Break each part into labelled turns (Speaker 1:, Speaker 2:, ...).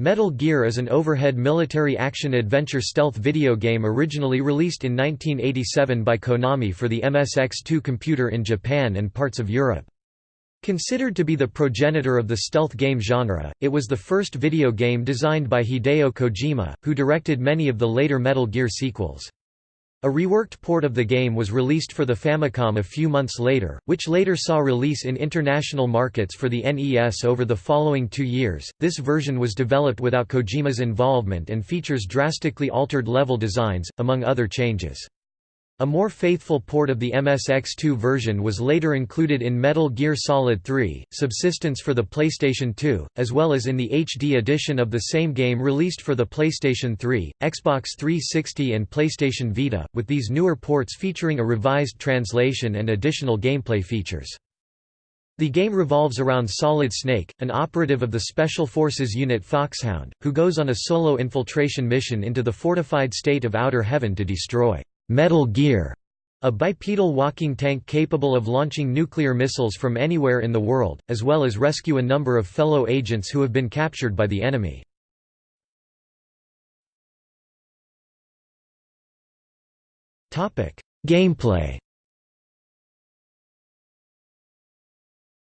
Speaker 1: Metal Gear is an overhead military action-adventure stealth video game originally released in 1987 by Konami for the MSX2 computer in Japan and parts of Europe. Considered to be the progenitor of the stealth game genre, it was the first video game designed by Hideo Kojima, who directed many of the later Metal Gear sequels. A reworked port of the game was released for the Famicom a few months later, which later saw release in international markets for the NES over the following two years. This version was developed without Kojima's involvement and features drastically altered level designs, among other changes. A more faithful port of the MSX2 version was later included in Metal Gear Solid 3, Subsistence for the PlayStation 2, as well as in the HD edition of the same game released for the PlayStation 3, Xbox 360 and PlayStation Vita, with these newer ports featuring a revised translation and additional gameplay features. The game revolves around Solid Snake, an operative of the Special Forces unit Foxhound, who goes on a solo infiltration mission into the fortified state of Outer Heaven to destroy Metal Gear, a bipedal walking tank capable of launching nuclear missiles from anywhere in the world, as well as rescue a number of fellow agents who have been captured by the enemy. Gameplay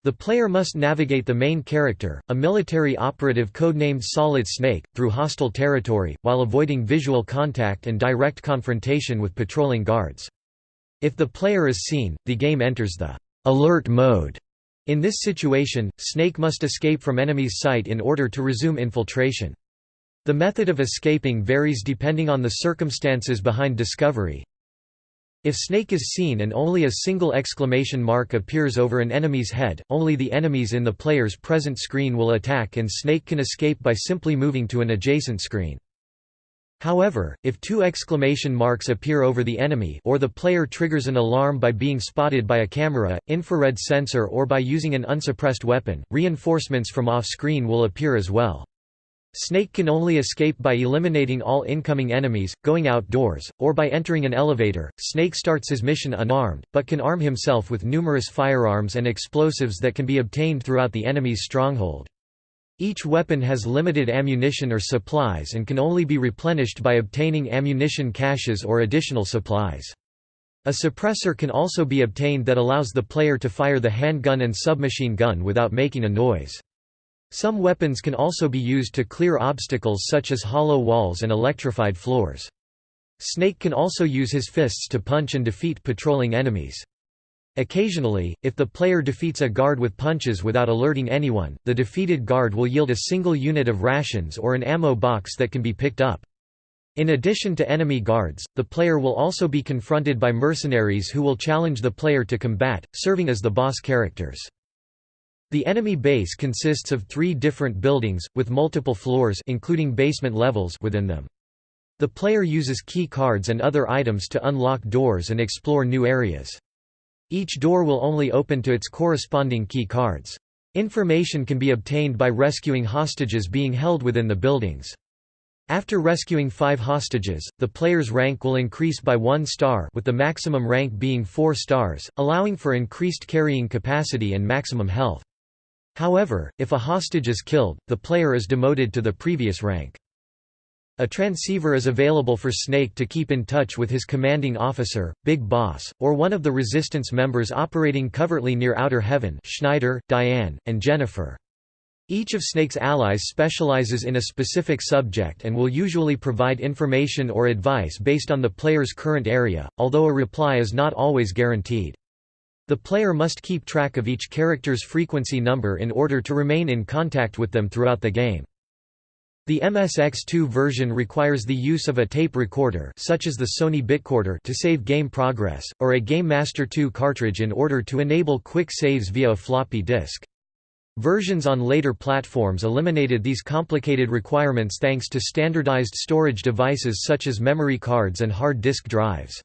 Speaker 1: The player must navigate the main character, a military operative codenamed Solid Snake, through hostile territory, while avoiding visual contact and direct confrontation with patrolling guards. If the player is seen, the game enters the alert mode. In this situation, Snake must escape from enemy's sight in order to resume infiltration. The method of escaping varies depending on the circumstances behind discovery, if Snake is seen and only a single exclamation mark appears over an enemy's head, only the enemies in the player's present screen will attack and Snake can escape by simply moving to an adjacent screen. However, if two exclamation marks appear over the enemy or the player triggers an alarm by being spotted by a camera, infrared sensor or by using an unsuppressed weapon, reinforcements from off-screen will appear as well. Snake can only escape by eliminating all incoming enemies, going outdoors, or by entering an elevator. Snake starts his mission unarmed, but can arm himself with numerous firearms and explosives that can be obtained throughout the enemy's stronghold. Each weapon has limited ammunition or supplies and can only be replenished by obtaining ammunition caches or additional supplies. A suppressor can also be obtained that allows the player to fire the handgun and submachine gun without making a noise. Some weapons can also be used to clear obstacles such as hollow walls and electrified floors. Snake can also use his fists to punch and defeat patrolling enemies. Occasionally, if the player defeats a guard with punches without alerting anyone, the defeated guard will yield a single unit of rations or an ammo box that can be picked up. In addition to enemy guards, the player will also be confronted by mercenaries who will challenge the player to combat, serving as the boss characters. The enemy base consists of three different buildings, with multiple floors including basement levels within them. The player uses key cards and other items to unlock doors and explore new areas. Each door will only open to its corresponding key cards. Information can be obtained by rescuing hostages being held within the buildings. After rescuing five hostages, the player's rank will increase by one star with the maximum rank being four stars, allowing for increased carrying capacity and maximum health. However, if a hostage is killed, the player is demoted to the previous rank. A transceiver is available for Snake to keep in touch with his commanding officer, Big Boss, or one of the Resistance members operating covertly near Outer Heaven Schneider, Diane, and Jennifer. Each of Snake's allies specializes in a specific subject and will usually provide information or advice based on the player's current area, although a reply is not always guaranteed. The player must keep track of each character's frequency number in order to remain in contact with them throughout the game. The MSX2 version requires the use of a tape recorder such as the Sony Bitcorder to save game progress, or a Game Master 2 cartridge in order to enable quick saves via a floppy disk. Versions on later platforms eliminated these complicated requirements thanks to standardized storage devices such as memory cards and hard disk drives.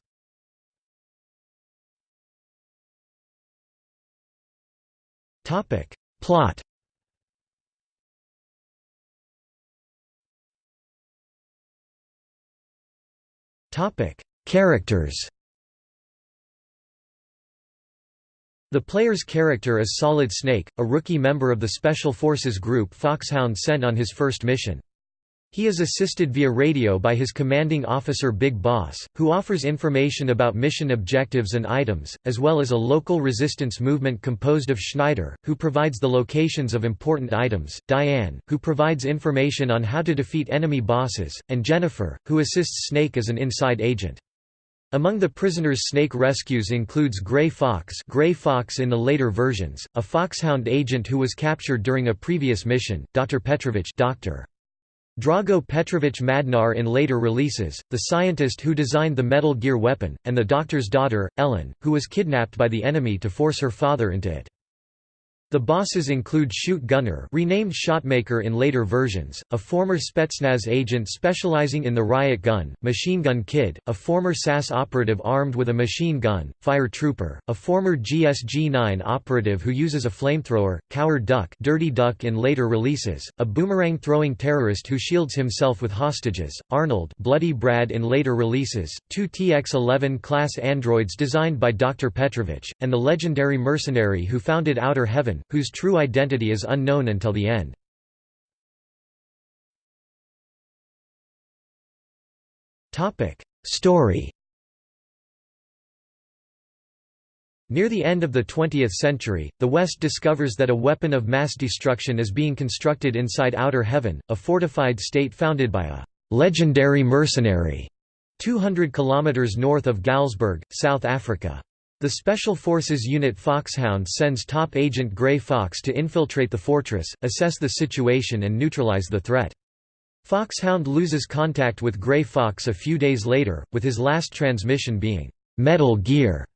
Speaker 1: Topic. Plot Topic. Characters The player's character is Solid Snake, a rookie member of the Special Forces group Foxhound sent on his first mission. He is assisted via radio by his commanding officer Big Boss, who offers information about mission objectives and items, as well as a local resistance movement composed of Schneider, who provides the locations of important items, Diane, who provides information on how to defeat enemy bosses, and Jennifer, who assists Snake as an inside agent. Among the prisoners Snake rescues includes Grey Fox Grey Fox in the later versions, a Foxhound agent who was captured during a previous mission, Dr. Petrovich Dr. Drago Petrovich Madnar in later releases, the scientist who designed the Metal Gear weapon, and the Doctor's daughter, Ellen, who was kidnapped by the enemy to force her father into it. The bosses include Shoot Gunner renamed Shotmaker in later versions, a former Spetsnaz agent specializing in the riot gun, Machine Gun Kid, a former SAS operative armed with a machine gun, Fire Trooper, a former GSG-9 operative who uses a flamethrower, Coward Duck Dirty Duck in later releases, a boomerang-throwing terrorist who shields himself with hostages, Arnold Bloody Brad in later releases, two TX-11 class androids designed by Dr. Petrovich, and the legendary mercenary who founded Outer Heaven whose true identity is unknown until the end. Story Near the end of the 20th century, the West discovers that a weapon of mass destruction is being constructed inside Outer Heaven, a fortified state founded by a «legendary mercenary» 200 kilometers north of Galzburg, South Africa. The Special Forces unit Foxhound sends top agent Grey Fox to infiltrate the fortress, assess the situation and neutralize the threat. Foxhound loses contact with Grey Fox a few days later, with his last transmission being, "'Metal Gear".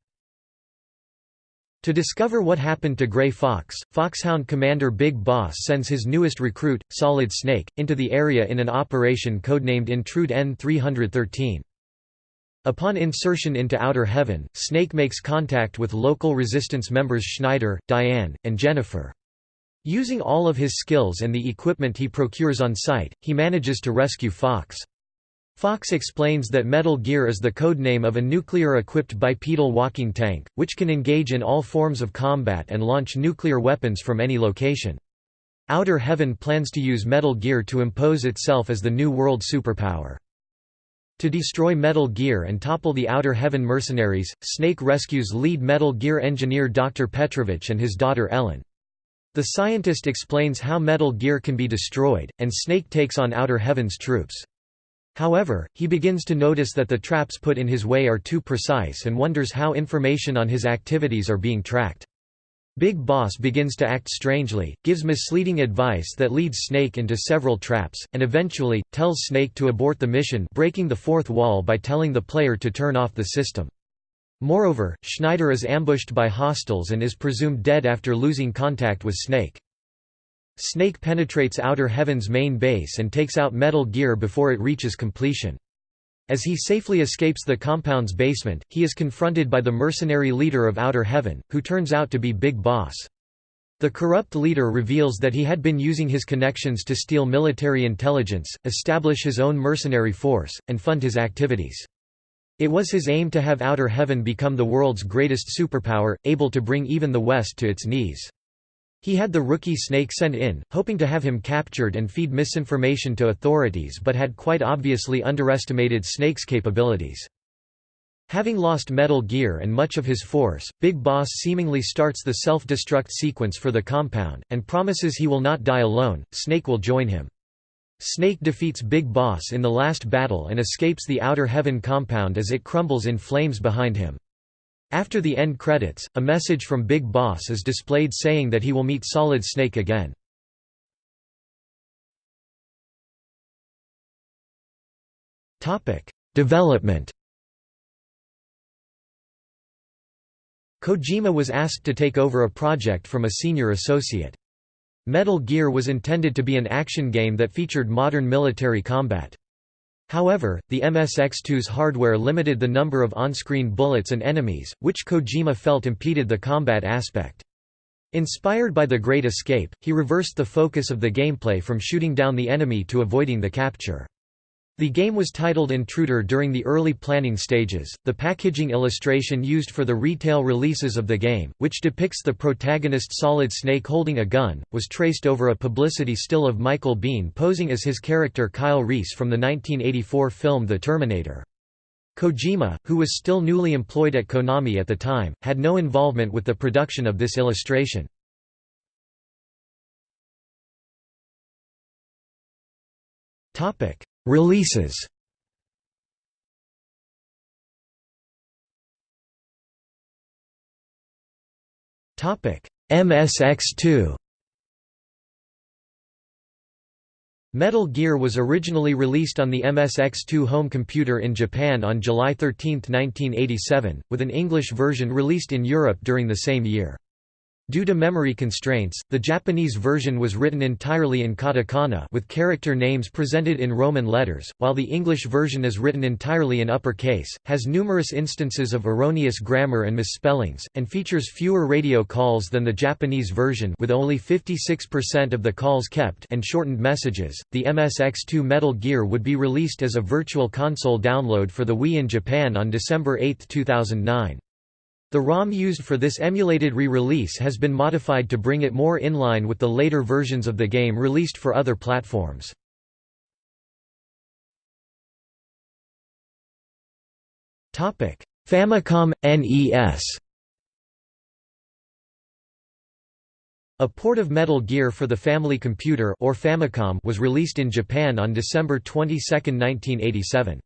Speaker 1: To discover what happened to Grey Fox, Foxhound commander Big Boss sends his newest recruit, Solid Snake, into the area in an operation codenamed Intrude N-313. Upon insertion into Outer Heaven, Snake makes contact with local resistance members Schneider, Diane, and Jennifer. Using all of his skills and the equipment he procures on site, he manages to rescue Fox. Fox explains that Metal Gear is the codename of a nuclear-equipped bipedal walking tank, which can engage in all forms of combat and launch nuclear weapons from any location. Outer Heaven plans to use Metal Gear to impose itself as the new world superpower. To destroy Metal Gear and topple the Outer Heaven mercenaries, Snake rescues lead Metal Gear engineer Dr. Petrovich and his daughter Ellen. The scientist explains how Metal Gear can be destroyed, and Snake takes on Outer Heaven's troops. However, he begins to notice that the traps put in his way are too precise and wonders how information on his activities are being tracked. Big Boss begins to act strangely, gives misleading advice that leads Snake into several traps, and eventually, tells Snake to abort the mission breaking the fourth wall by telling the player to turn off the system. Moreover, Schneider is ambushed by hostiles and is presumed dead after losing contact with Snake. Snake penetrates Outer Heaven's main base and takes out Metal Gear before it reaches completion. As he safely escapes the compound's basement, he is confronted by the mercenary leader of Outer Heaven, who turns out to be Big Boss. The corrupt leader reveals that he had been using his connections to steal military intelligence, establish his own mercenary force, and fund his activities. It was his aim to have Outer Heaven become the world's greatest superpower, able to bring even the West to its knees. He had the rookie Snake sent in, hoping to have him captured and feed misinformation to authorities but had quite obviously underestimated Snake's capabilities. Having lost Metal Gear and much of his force, Big Boss seemingly starts the self-destruct sequence for the compound, and promises he will not die alone, Snake will join him. Snake defeats Big Boss in the last battle and escapes the Outer Heaven compound as it crumbles in flames behind him. After the end credits, a message from Big Boss is displayed saying that he will meet Solid Snake again. Development Kojima was asked to take over a project from a senior associate. Metal Gear was intended to be an action game that featured modern military combat. However, the MSX2's hardware limited the number of on-screen bullets and enemies, which Kojima felt impeded the combat aspect. Inspired by The Great Escape, he reversed the focus of the gameplay from shooting down the enemy to avoiding the capture. The game was titled Intruder during the early planning stages. The packaging illustration used for the retail releases of the game, which depicts the protagonist Solid Snake holding a gun, was traced over a publicity still of Michael Biehn posing as his character Kyle Reese from the 1984 film The Terminator. Kojima, who was still newly employed at Konami at the time, had no involvement with the production of this illustration. Releases. MSX2 Metal Gear was originally released on the MSX2 home computer in Japan on July 13, 1987, with an English version released in Europe during the same year. Due to memory constraints, the Japanese version was written entirely in katakana with character names presented in Roman letters, while the English version is written entirely in uppercase, has numerous instances of erroneous grammar and misspellings, and features fewer radio calls than the Japanese version with only 56% of the calls kept and shortened messages. The MSX2 Metal Gear would be released as a virtual console download for the Wii in Japan on December 8, 2009. The ROM used for this emulated re-release has been modified to bring it more in line with the later versions of the game released for other platforms. Famicom NES A port of Metal Gear for the Family Computer or Famicom was released in Japan on December 22, 1987.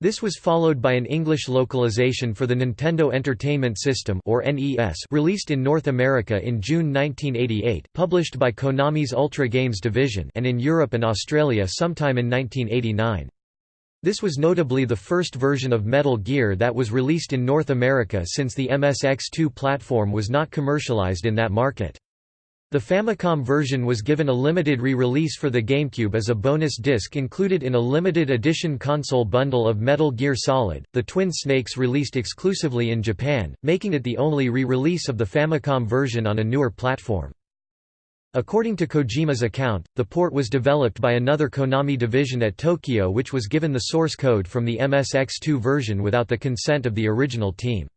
Speaker 1: This was followed by an English localization for the Nintendo Entertainment System or NES released in North America in June 1988 published by Konami's Ultra Games division and in Europe and Australia sometime in 1989. This was notably the first version of Metal Gear that was released in North America since the MSX2 platform was not commercialized in that market. The Famicom version was given a limited re-release for the GameCube as a bonus disc included in a limited edition console bundle of Metal Gear Solid, the Twin Snakes released exclusively in Japan, making it the only re-release of the Famicom version on a newer platform. According to Kojima's account, the port was developed by another Konami division at Tokyo which was given the source code from the MSX2 version without the consent of the original team.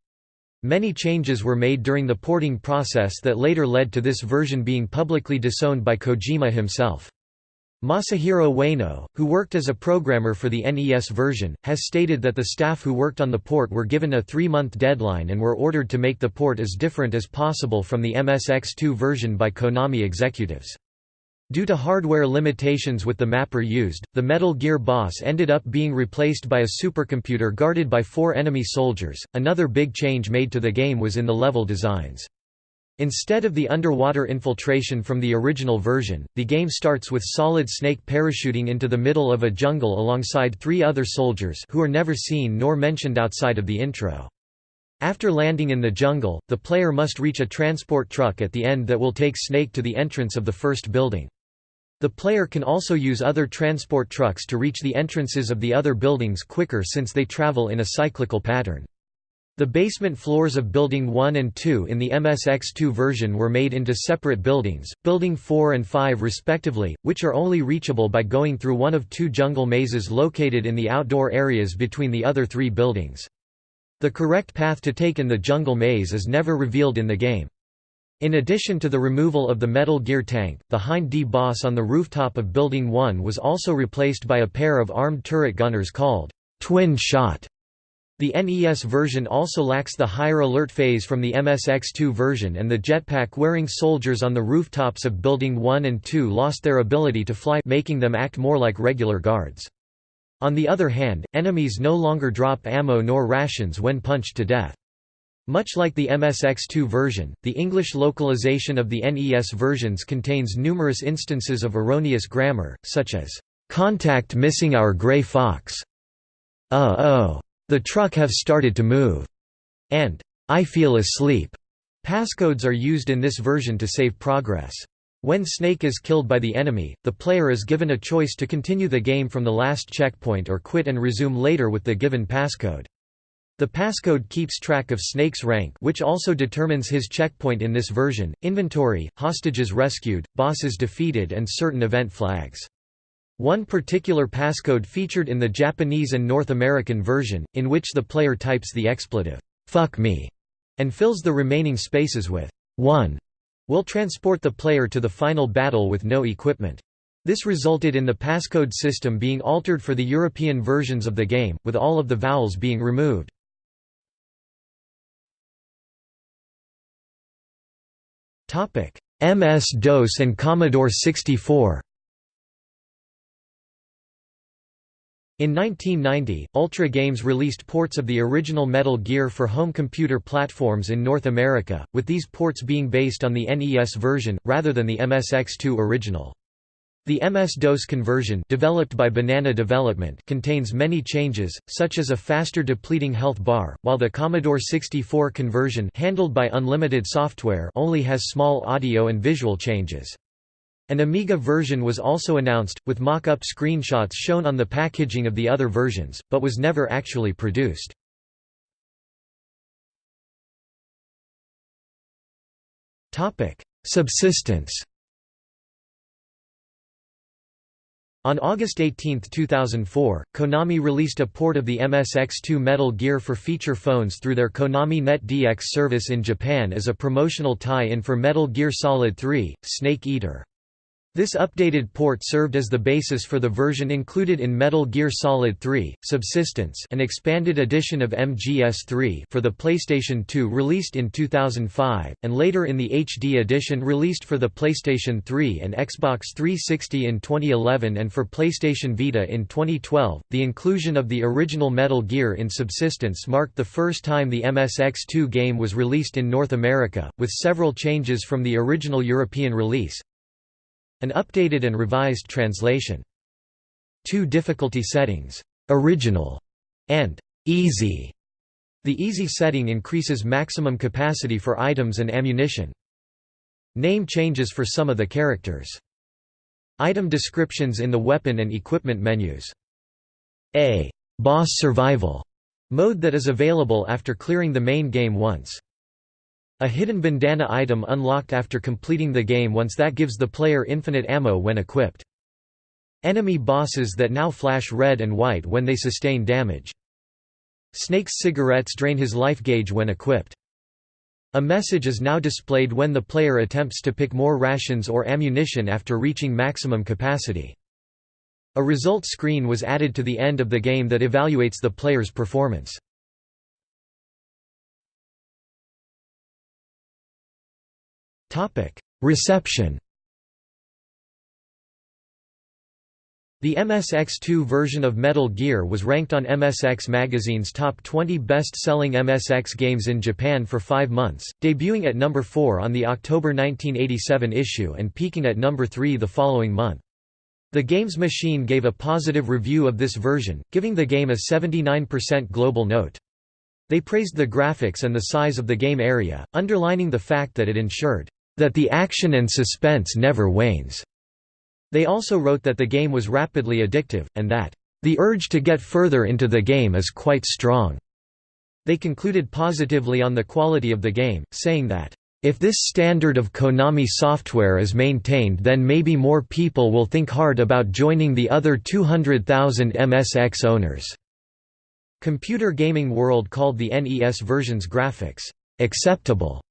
Speaker 1: Many changes were made during the porting process that later led to this version being publicly disowned by Kojima himself. Masahiro Ueno, who worked as a programmer for the NES version, has stated that the staff who worked on the port were given a three-month deadline and were ordered to make the port as different as possible from the MSX2 version by Konami executives. Due to hardware limitations with the mapper used, the Metal Gear boss ended up being replaced by a supercomputer guarded by four enemy soldiers. Another big change made to the game was in the level designs. Instead of the underwater infiltration from the original version, the game starts with Solid Snake parachuting into the middle of a jungle alongside three other soldiers who are never seen nor mentioned outside of the intro. After landing in the jungle, the player must reach a transport truck at the end that will take Snake to the entrance of the first building. The player can also use other transport trucks to reach the entrances of the other buildings quicker since they travel in a cyclical pattern. The basement floors of Building 1 and 2 in the MSX2 version were made into separate buildings, Building 4 and 5 respectively, which are only reachable by going through one of two jungle mazes located in the outdoor areas between the other three buildings. The correct path to take in the jungle maze is never revealed in the game. In addition to the removal of the Metal Gear tank, the Hind D boss on the rooftop of Building 1 was also replaced by a pair of armed turret gunners called Twin Shot. The NES version also lacks the higher alert phase from the MSX2 version and the jetpack-wearing soldiers on the rooftops of Building 1 and 2 lost their ability to fly making them act more like regular guards. On the other hand, enemies no longer drop ammo nor rations when punched to death. Much like the MSX2 version, the English localization of the NES versions contains numerous instances of erroneous grammar, such as, "'Contact missing our grey fox' Uh oh. The truck have started to move. And I feel asleep. Passcodes are used in this version to save progress. When Snake is killed by the enemy, the player is given a choice to continue the game from the last checkpoint or quit and resume later with the given passcode. The passcode keeps track of Snake's rank which also determines his checkpoint in this version, inventory, hostages rescued, bosses defeated and certain event flags. One particular passcode featured in the Japanese and North American version, in which the player types the expletive, fuck me, and fills the remaining spaces with 1, will transport the player to the final battle with no equipment. This resulted in the passcode system being altered for the European versions of the game, with all of the vowels being removed. MS-DOS and Commodore 64 In 1990, Ultra Games released ports of the original Metal Gear for home computer platforms in North America, with these ports being based on the NES version, rather than the MSX2 original. The MS-DOS conversion developed by Banana Development contains many changes, such as a faster depleting health bar, while the Commodore 64 conversion handled by Unlimited Software only has small audio and visual changes. An Amiga version was also announced, with mock-up screenshots shown on the packaging of the other versions, but was never actually produced. Subsistence On August 18, 2004, Konami released a port of the MSX2 Metal Gear for feature phones through their Konami Net DX service in Japan as a promotional tie-in for Metal Gear Solid 3, Snake Eater. This updated port served as the basis for the version included in Metal Gear Solid 3: Subsistence, an expanded edition of MGS3 for the PlayStation 2 released in 2005, and later in the HD edition released for the PlayStation 3 and Xbox 360 in 2011 and for PlayStation Vita in 2012. The inclusion of the original Metal Gear in Subsistence marked the first time the MSX2 game was released in North America, with several changes from the original European release. An updated and revised translation. Two difficulty settings, original and easy. The easy setting increases maximum capacity for items and ammunition. Name changes for some of the characters. Item descriptions in the weapon and equipment menus. A boss survival mode that is available after clearing the main game once. A hidden bandana item unlocked after completing the game once that gives the player infinite ammo when equipped. Enemy bosses that now flash red and white when they sustain damage. Snake's cigarettes drain his life gauge when equipped. A message is now displayed when the player attempts to pick more rations or ammunition after reaching maximum capacity. A result screen was added to the end of the game that evaluates the player's performance. Topic: Reception. The MSX2 version of Metal Gear was ranked on MSX Magazine's top 20 best-selling MSX games in Japan for five months, debuting at number 4 on the October 1987 issue and peaking at number 3 the following month. The Games Machine gave a positive review of this version, giving the game a 79% global note. They praised the graphics and the size of the game area, underlining the fact that it ensured that the action and suspense never wanes. They also wrote that the game was rapidly addictive, and that, the urge to get further into the game is quite strong. They concluded positively on the quality of the game, saying that, if this standard of Konami software is maintained then maybe more people will think hard about joining the other 200,000 MSX owners." Computer Gaming World called the NES version's graphics, "...acceptable."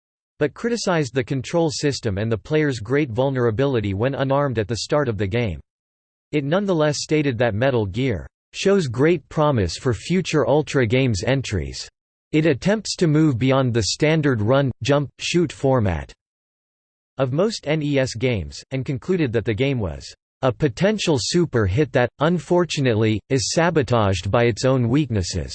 Speaker 1: but criticized the control system and the player's great vulnerability when unarmed at the start of the game. It nonetheless stated that Metal Gear shows great promise for future Ultra Games entries. It attempts to move beyond the standard run, jump, shoot format of most NES games, and concluded that the game was a potential super hit that, unfortunately, is sabotaged by its own weaknesses.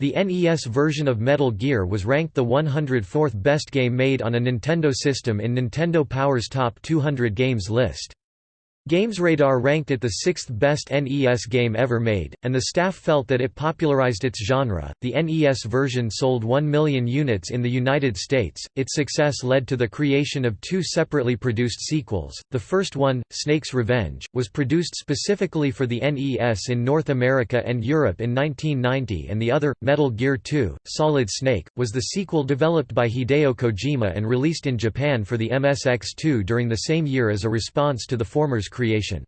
Speaker 1: The NES version of Metal Gear was ranked the 104th best game made on a Nintendo system in Nintendo Power's Top 200 Games list. GamesRadar ranked it the sixth best NES game ever made, and the staff felt that it popularized its genre. The NES version sold 1 million units in the United States. Its success led to the creation of two separately produced sequels. The first one, Snake's Revenge, was produced specifically for the NES in North America and Europe in 1990, and the other, Metal Gear 2: Solid Snake, was the sequel developed by Hideo Kojima and released in Japan for the MSX2 during the same year as a response to the former's creation.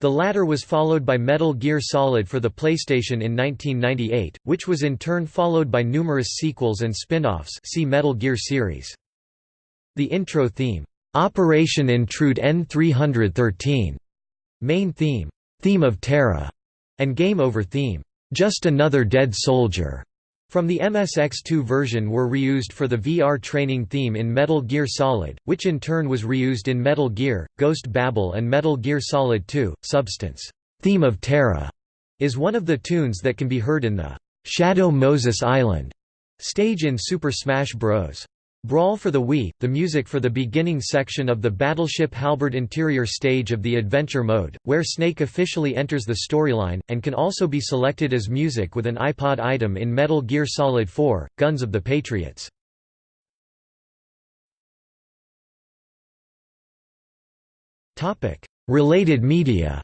Speaker 1: The latter was followed by Metal Gear Solid for the PlayStation in 1998, which was in turn followed by numerous sequels and spin-offs see Metal Gear series. The intro theme, "'Operation Intrude N313", main theme, "'Theme of Terra", and Game Over theme, "'Just Another Dead Soldier' from the MSX2 version were reused for the VR training theme in Metal Gear Solid, which in turn was reused in Metal Gear, Ghost Babel and Metal Gear Solid 2. Substance, Theme of Terra, is one of the tunes that can be heard in the Shadow Moses Island stage in Super Smash Bros. Brawl for the Wii, the music for the beginning section of the Battleship Halberd interior stage of the Adventure mode, where Snake officially enters the storyline, and can also be selected as music with an iPod item in Metal Gear Solid 4, Guns of the Patriots. Related media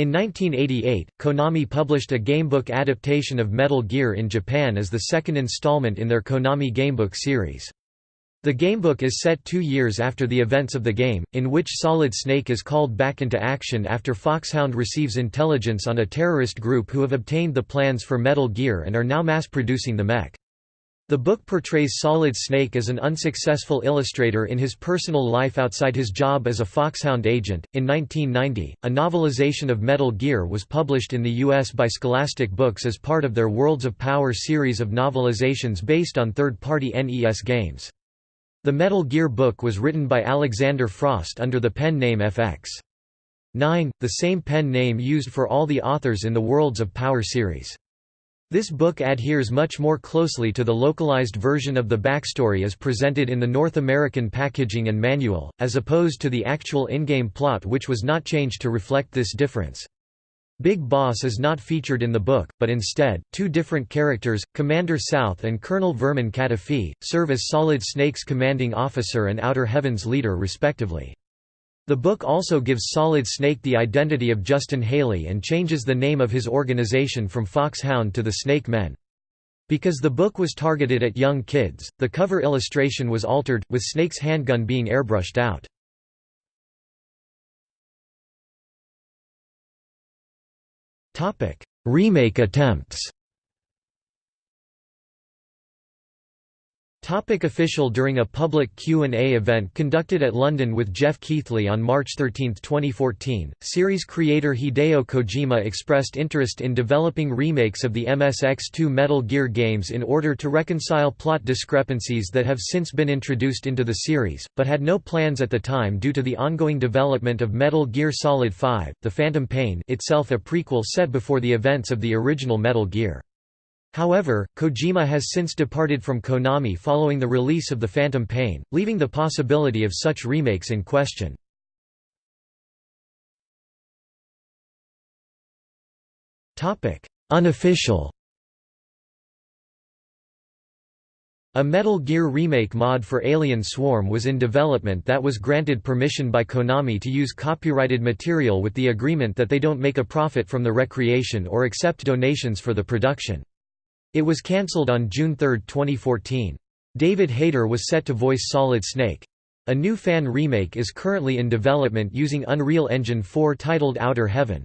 Speaker 1: In 1988, Konami published a gamebook adaptation of Metal Gear in Japan as the second installment in their Konami Gamebook series. The gamebook is set two years after the events of the game, in which Solid Snake is called back into action after Foxhound receives intelligence on a terrorist group who have obtained the plans for Metal Gear and are now mass-producing the mech. The book portrays Solid Snake as an unsuccessful illustrator in his personal life outside his job as a Foxhound agent. In 1990, a novelization of Metal Gear was published in the U.S. by Scholastic Books as part of their Worlds of Power series of novelizations based on third party NES games. The Metal Gear book was written by Alexander Frost under the pen name FX. 9, the same pen name used for all the authors in the Worlds of Power series. This book adheres much more closely to the localized version of the backstory as presented in the North American packaging and manual, as opposed to the actual in-game plot which was not changed to reflect this difference. Big Boss is not featured in the book, but instead, two different characters, Commander South and Colonel Vermon CaTaffy, serve as Solid Snake's commanding officer and Outer Heaven's leader respectively. The book also gives Solid Snake the identity of Justin Haley and changes the name of his organization from Foxhound to the Snake Men. Because the book was targeted at young kids, the cover illustration was altered, with Snake's handgun being airbrushed out. Remake attempts Topic official During a public Q&A event conducted at London with Geoff Keighley on March 13, 2014, series creator Hideo Kojima expressed interest in developing remakes of the MSX2 Metal Gear games in order to reconcile plot discrepancies that have since been introduced into the series, but had no plans at the time due to the ongoing development of Metal Gear Solid 5, The Phantom Pain itself a prequel set before the events of the original Metal Gear. However, Kojima has since departed from Konami following the release of The Phantom Pain, leaving the possibility of such remakes in question. Unofficial A Metal Gear Remake mod for Alien Swarm was in development that was granted permission by Konami to use copyrighted material with the agreement that they don't make a profit from the recreation or accept donations for the production. It was cancelled on June 3, 2014. David Hayter was set to voice Solid Snake. A new fan remake is currently in development using Unreal Engine 4 titled Outer Heaven.